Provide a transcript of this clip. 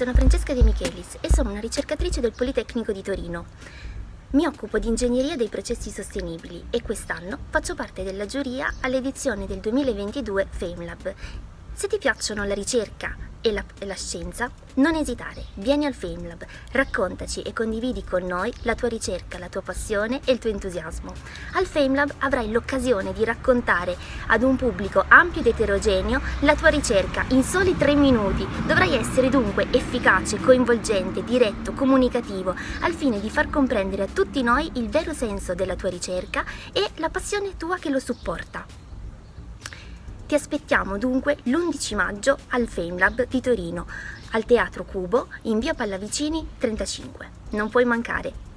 sono Francesca De Michelis e sono una ricercatrice del Politecnico di Torino. Mi occupo di ingegneria dei processi sostenibili e quest'anno faccio parte della giuria all'edizione del 2022 FameLab. Se ti piacciono la ricerca, e la, e la, scienza, non esitare, vieni al FameLab, raccontaci e condividi con noi la tua ricerca, la tua passione e il tuo entusiasmo. Al FameLab avrai l'occasione di raccontare ad un pubblico ampio ed eterogeneo la tua ricerca in soli tre minuti. Dovrai essere dunque efficace, coinvolgente, diretto, comunicativo, al fine di far comprendere a tutti noi il vero senso della tua ricerca e la passione tua che lo supporta. Ti aspettiamo dunque l'11 maggio al FameLab di Torino, al Teatro Cubo, in via Pallavicini 35. Non puoi mancare!